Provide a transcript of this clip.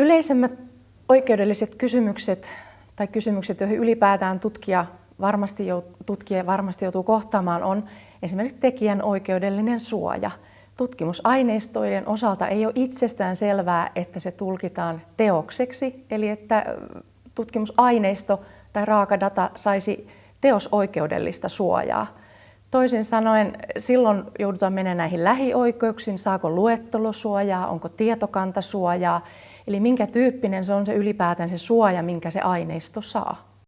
Yleisemmät oikeudelliset kysymykset tai kysymykset, joihin ylipäätään tutkija varmasti, tutkija varmasti joutuu kohtaamaan, on esimerkiksi tekijän oikeudellinen suoja. Tutkimusaineistojen osalta ei ole itsestään selvää, että se tulkitaan teokseksi, eli että tutkimusaineisto tai raaka data saisi teosoikeudellista suojaa. Toisin sanoen silloin joudutaan menemään näihin lähioikeuksiin, saako luettelosuojaa, onko tietokantasuojaa, eli minkä tyyppinen se on se ylipäätään se suoja, minkä se aineisto saa.